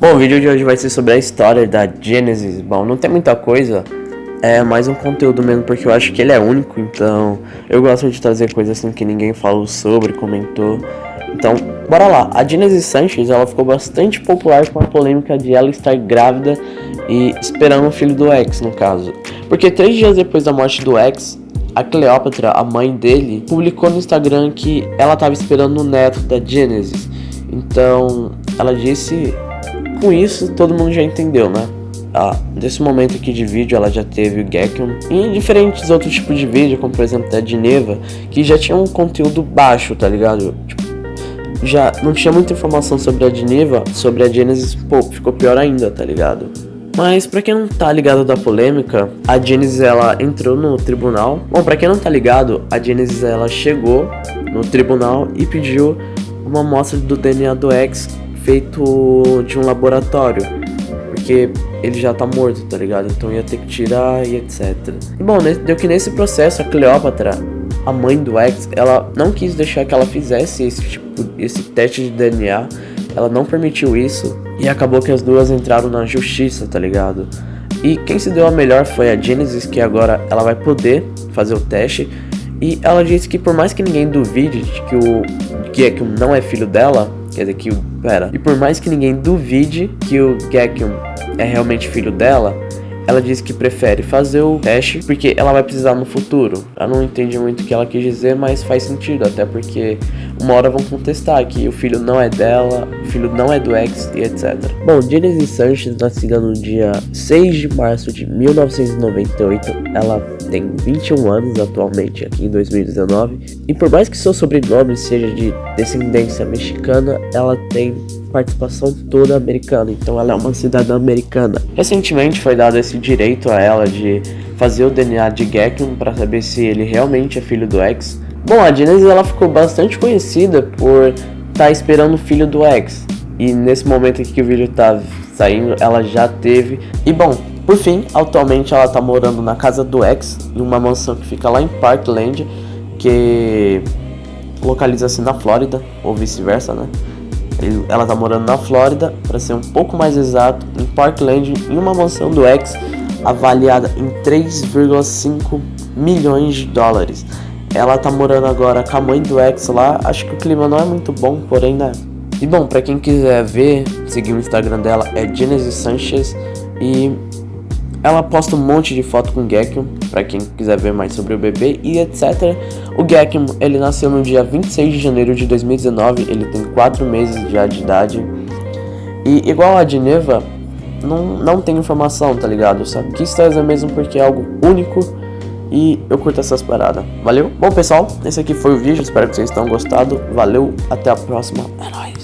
Bom, o vídeo de hoje vai ser sobre a história da Genesis. Bom, não tem muita coisa, é mais um conteúdo mesmo porque eu acho que ele é único, então eu gosto de trazer coisas assim que ninguém falou sobre, comentou. Então, bora lá. A Genesis Sanchez, ela ficou bastante popular com a polêmica de ela estar grávida e esperando o filho do ex, no caso. Porque três dias depois da morte do ex, a Cleópatra, a mãe dele, publicou no Instagram que ela estava esperando o neto da Genesis. Então, ela disse com isso, todo mundo já entendeu, né? Ah, nesse momento aqui de vídeo ela já teve o Gekon e diferentes outros tipos de vídeo, como por exemplo a de Neva, que já tinha um conteúdo baixo, tá ligado? Tipo, já não tinha muita informação sobre a de Neva, sobre a Genesis, pô, ficou pior ainda, tá ligado? Mas pra quem não tá ligado da polêmica, a Genesis ela entrou no tribunal. Bom, pra quem não tá ligado, a Genesis ela chegou no tribunal e pediu uma amostra do DNA do ex feito de um laboratório. Porque ele já tá morto, tá ligado? Então ia ter que tirar e etc. Bom, deu que nesse processo a Cleópatra, a mãe do ex, ela não quis deixar que ela fizesse esse tipo, esse teste de DNA. Ela não permitiu isso e acabou que as duas entraram na justiça, tá ligado? E quem se deu a melhor foi a Genesis, que agora ela vai poder fazer o teste. E ela disse que por mais que ninguém duvide de que o Gekium não é filho dela, quer dizer que o... Pera. E por mais que ninguém duvide que o Gekium é realmente filho dela, ela disse que prefere fazer o teste porque ela vai precisar no futuro. Eu não entendi muito o que ela quis dizer, mas faz sentido, até porque uma hora vão contestar que o filho não é dela, o filho não é do ex e etc. Bom, Genesis Sanchez, nascida no dia 6 de março de 1998, ela tem 21 anos atualmente, aqui em 2019, e por mais que seu sobrenome seja de descendência mexicana, ela tem participação toda americana, então ela é uma cidadã americana. Recentemente foi dado esse direito a ela de fazer o DNA de Gekun para saber se ele realmente é filho do ex. Bom, a Genesis ela ficou bastante conhecida por estar tá esperando o filho do ex. E nesse momento aqui que o vídeo tá saindo, ela já teve. E bom, por fim, atualmente ela tá morando na casa do ex, em uma mansão que fica lá em Parkland, que localiza-se na Flórida, ou vice-versa, né? ela tá morando na Flórida, para ser um pouco mais exato, em Parkland, em uma mansão do ex avaliada em 3,5 milhões de dólares. Ela tá morando agora com a mãe do ex lá, acho que o clima não é muito bom, porém né. E bom, para quem quiser ver, seguir o Instagram dela é Genesis Sanchez e ela posta um monte de foto com o Gekkium, para quem quiser ver mais sobre o bebê e etc. O Gekkium, ele nasceu no dia 26 de janeiro de 2019, ele tem 4 meses já de idade. E igual a de Neva, não, não tem informação, tá ligado? Só quis trazer mesmo porque é algo único e eu curto essas paradas. Valeu? Bom, pessoal, esse aqui foi o vídeo, espero que vocês tenham gostado. Valeu, até a próxima. É nóis.